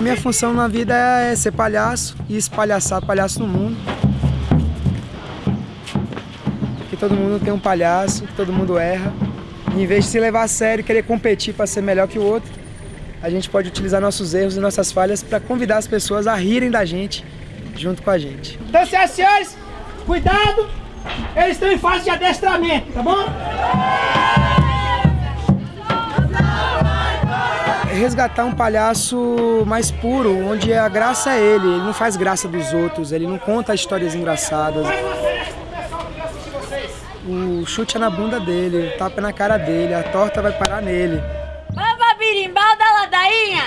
minha função na vida é ser palhaço e espalhaçar palhaço no mundo. Que todo mundo tem um palhaço, que todo mundo erra. E em vez de se levar a sério e querer competir para ser melhor que o outro, a gente pode utilizar nossos erros e nossas falhas para convidar as pessoas a rirem da gente junto com a gente. Então, senhoras e senhores, cuidado! Eles estão em fase de adestramento, tá bom? Resgatar um palhaço mais puro, onde a graça é ele, ele não faz graça dos outros, ele não conta histórias engraçadas. O chute é na bunda dele, o tapa é na cara dele, a torta vai parar nele. Vamos birimbau da ladainha!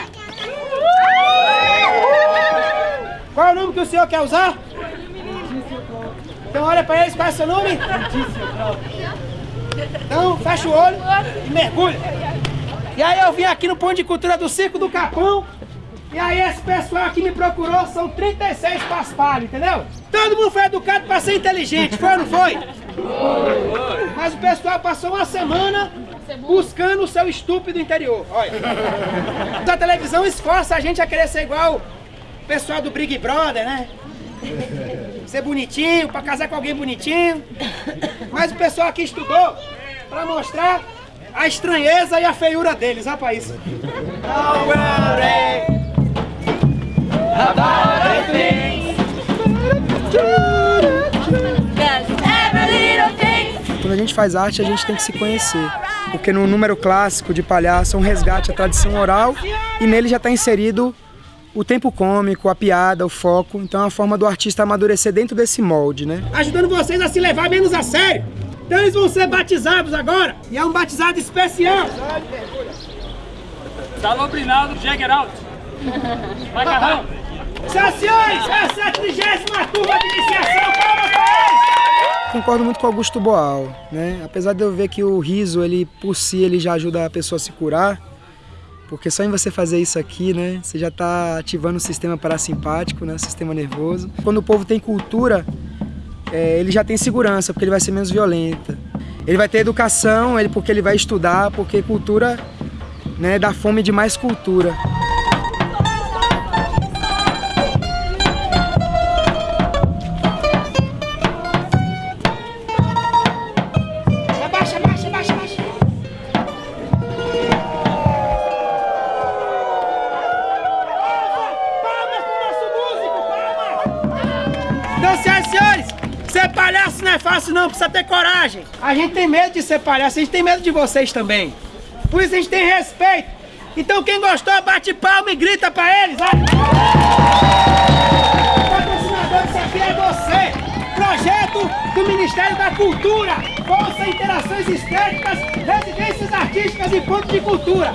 Qual é o nome que o senhor quer usar? Então olha pra eles, qual é o seu nome? Então fecha o olho e mergulha. E aí eu vim aqui no Ponto de Cultura do Circo do Capão. E aí esse pessoal aqui me procurou, são 36 paspalhos, entendeu? Todo mundo foi educado para ser inteligente, foi ou não foi? Mas o pessoal passou uma semana buscando o seu estúpido interior. Olha. Então a televisão esforça a gente a querer ser igual o pessoal do Big Brother, né? Ser bonitinho, para casar com alguém bonitinho. Mas o pessoal aqui estudou para mostrar a estranheza e a feiura deles, isso. Quando a gente faz arte, a gente tem que se conhecer. Porque no número clássico de palhaço é um resgate à tradição oral e nele já está inserido o tempo cômico, a piada, o foco. Então é uma forma do artista amadurecer dentro desse molde, né? Ajudando vocês a se levar menos a sério. Então eles vão ser batizados agora. E é um batizado especial. Salobrinaldo Jägeralt. Macarrão. Senhoras e senhores, é a trigésima turma de iniciação. Palmas para! Concordo muito com Augusto Boal, né? Apesar de eu ver que o riso, ele por si, ele já ajuda a pessoa a se curar, porque só em você fazer isso aqui, né, você já está ativando o sistema parasimpático, né, o sistema nervoso. Quando o povo tem cultura, é, ele já tem segurança, porque ele vai ser menos violenta. Ele vai ter educação, ele, porque ele vai estudar, porque cultura né, dá fome de mais cultura. Abaixa, abaixa, abaixa, abaixa. Palmas pro nosso músico, palmas! Senhoras e senhores, ser palhaço não é fácil não, precisa ter coragem. A gente tem medo de ser palhaço, a gente tem medo de vocês também. Por isso a gente tem respeito. Então quem gostou, bate palma e grita pra eles. Vai. O patrocinador disso aqui é você. Projeto do Ministério da Cultura. Bolsa Interações Estéticas, Residências Artísticas e Pontos de Cultura.